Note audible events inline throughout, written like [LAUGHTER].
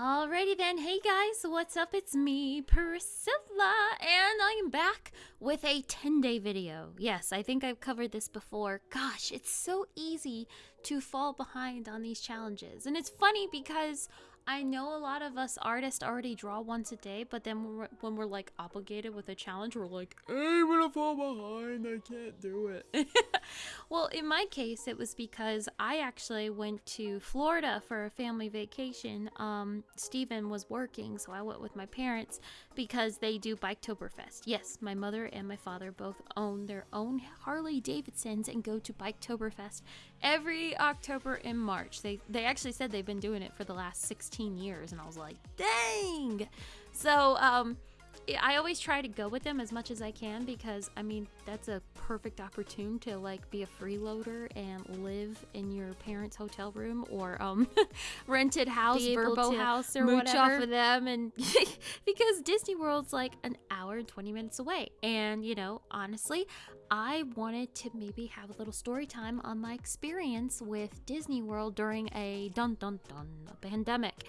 Alrighty then, hey guys, what's up? It's me, Priscilla, and I am back with a 10 day video. Yes, I think I've covered this before. Gosh, it's so easy to fall behind on these challenges. And it's funny because I know a lot of us artists already draw once a day, but then when we're, when we're like obligated with a challenge, we're like, I'm gonna fall behind. I can't do it. [LAUGHS] well, in my case, it was because I actually went to Florida for a family vacation. Um, Steven was working, so I went with my parents because they do Biketoberfest. Yes, my mother and my father both own their own Harley Davidsons and go to Biketoberfest every October and March. They they actually said they've been doing it for the last 16 years and I was like, "Dang." So, um I always try to go with them as much as I can because I mean that's a perfect opportunity to like be a freeloader and live in your parents' hotel room or um [LAUGHS] rented house, Vrbo house or mooch whatever. off of them, and [LAUGHS] because Disney World's like an hour and twenty minutes away, and you know honestly, I wanted to maybe have a little story time on my experience with Disney World during a dun dun dun pandemic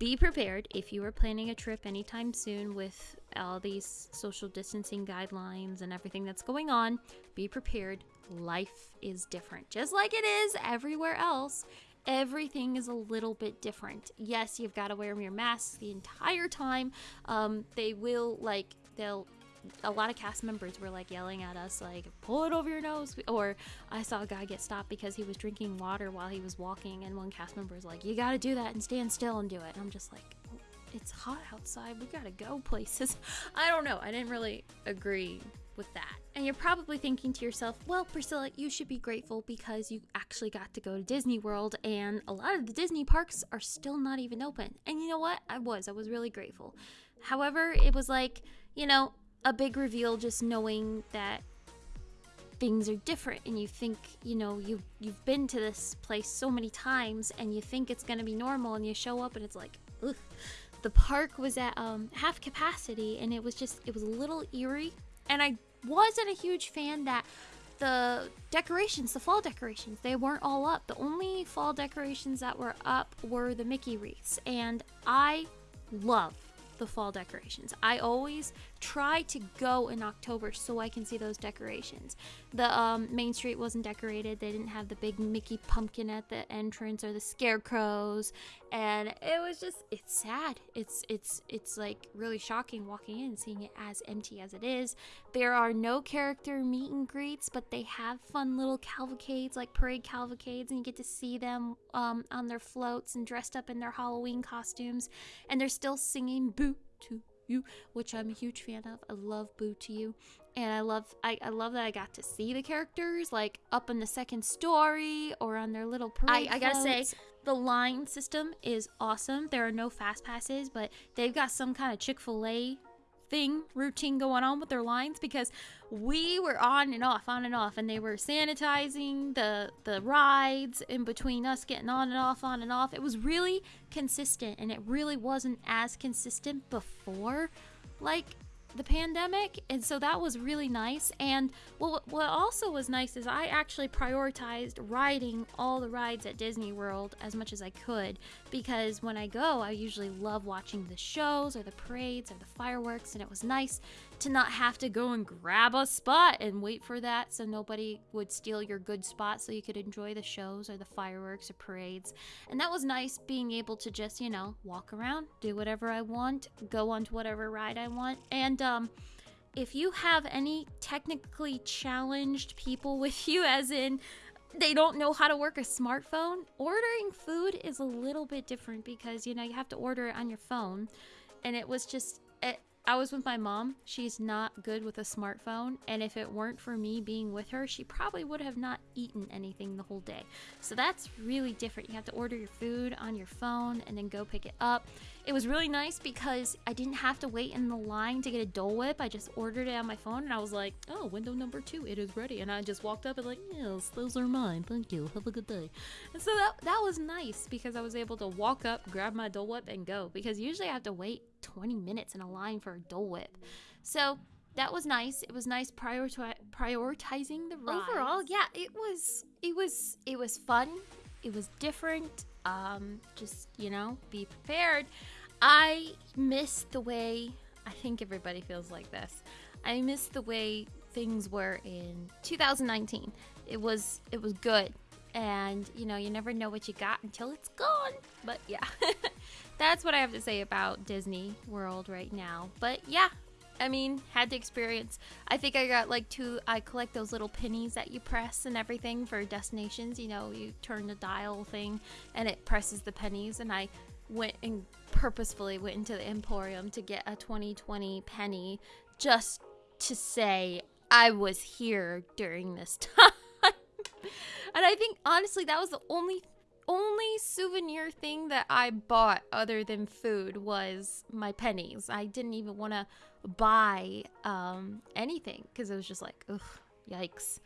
be prepared if you are planning a trip anytime soon with all these social distancing guidelines and everything that's going on. Be prepared. Life is different. Just like it is everywhere else, everything is a little bit different. Yes, you've got to wear your mask the entire time. Um, they will, like, they'll a lot of cast members were like yelling at us like pull it over your nose or i saw a guy get stopped because he was drinking water while he was walking and one cast member was like you got to do that and stand still and do it. And i'm just like it's hot outside. We gotta go [LAUGHS] places. I don't know. I didn't really agree with that. And you're probably thinking to yourself well priscilla you should be grateful because you actually got to go to disney world and a lot of the disney parks are still not even open. And you know what? I was. I was really grateful. However it was like you know a big reveal just knowing that things are different and you think you know you you've been to this place so many times and you think it's to be normal and you show up and it's like ugh. the park was at um, half capacity and it was just it was a little eerie and i wasn't a huge fan that the decorations the fall decorations they weren't all up the only fall decorations that were up were the mickey wreaths and i love the fall decorations. I always try to go in October so I can see those decorations. The um, Main Street wasn't decorated. They didn't have the big Mickey pumpkin at the entrance or the scarecrows, and it was just it's sad. It's it's it's like really shocking walking in seeing it as empty as it is. There are no character meet and greets, but they have fun little cavalcades like parade cavalcades, and you get to see them um, on their floats and dressed up in their Halloween costumes, and they're still singing "Boo to you, which I'm a huge fan of. I love Boo to You. And I love I, I love that I got to see the characters like up in the second story or on their little parade. I, I gotta say, the line system is awesome. There are no fast passes, but they've got some kind of Chick-fil-A thing routine going on with their lines because we were on and off on and off and they were sanitizing the the rides in between us getting on and off on and off. It was really consistent and it really wasn't as consistent before. Like the pandemic and so that was really nice. And what, what also was nice is i actually prioritized riding all the rides at disney world as much as i could because when i go i usually love watching the shows or the parades or the fireworks and it was nice to not have to go and grab a spot and wait for that so nobody would steal your good spot so you could enjoy the shows or the fireworks or parades. And that was nice being able to just, you know, walk around, do whatever I want, go onto whatever ride I want. And um if you have any technically challenged people [LAUGHS] with you as in they don't know how to work a smartphone, ordering food is a little bit different because you know you have to order it on your phone and it was just it, I was with my mom. She's not good with a smartphone, and if it weren't for me being with her, she probably would have not eaten anything the whole day. So that's really different. You have to order your food on your phone and then go pick it up. It was really nice because I didn't have to wait in the line to get a Dole Whip. I just ordered it on my phone and I was like, oh, window number two, it is ready. And I just walked up and like, yes, those are mine. Thank you. Have a good day. And so that, that was nice because I was able to walk up, grab my Dole Whip, and go. Because usually I have to wait 20 minutes in a line for a Dole Whip. So that was nice. It was nice prioriti- prioritizing the rides. Overall, yeah, it was it was it was fun. it was different. Um, just, you know, be prepared. I miss the way, I think everybody feels like this. I miss the way things were in 2019. It was it was good. And you know, you never know what you got until it's gone. But yeah. [LAUGHS] That's what I have to say about Disney World right now. But yeah, I mean, had to experience. I think I got like two. I collect those little pennies that you press and everything for destinations. You know, you turn the dial thing and it presses the pennies. And I went and purposefully went into the Emporium to get a 2020 penny just to say I was here during this [LAUGHS] time. And I think honestly that was the only only souvenir thing that I bought other than food was my pennies. I didn't even want to buy um, anything because it was just like, ugh, yikes.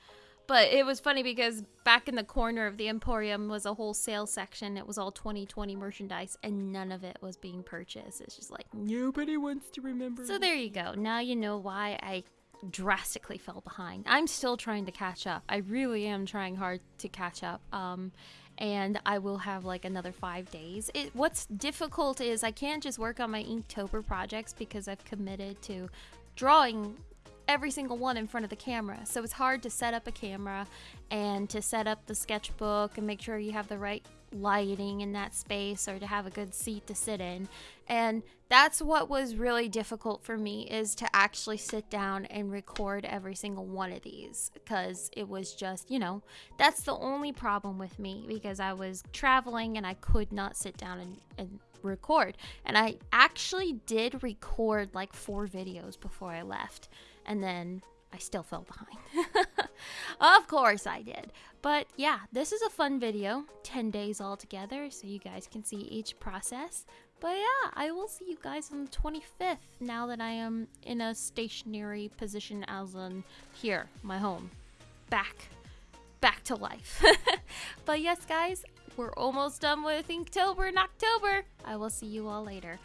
But it was funny because back in the corner of the Emporium was a whole sale section. It was all 2020 merchandise, and none of it was being purchased. It's just like nobody wants to remember. So there you go. Now you know why I drastically fell behind. I'm still trying to catch up. I really am trying hard to catch up. Um, and I will have like another five days. It, what's difficult is I can't just work on my Inktober projects because I've committed to drawing every single one in front of the camera. So it's hard to set up a camera and to set up the sketchbook and make sure you have the right lighting in that space or to have a good seat to sit in. And that's what was really difficult for me is to actually sit down and record every single one of these because it was just, you know, that's the only problem with me because I was traveling and I could not sit down and, and record. And I actually did record like four videos before I left. And then I still fell behind. [LAUGHS] of course I did. But yeah, this is a fun video. 10 days all together, so you guys can see each process. But yeah, I will see you guys on the 25th now that I am in a stationary position as in here, my home. Back. Back to life. [LAUGHS] but yes, guys, we're almost done with Inktober in October. I will see you all later.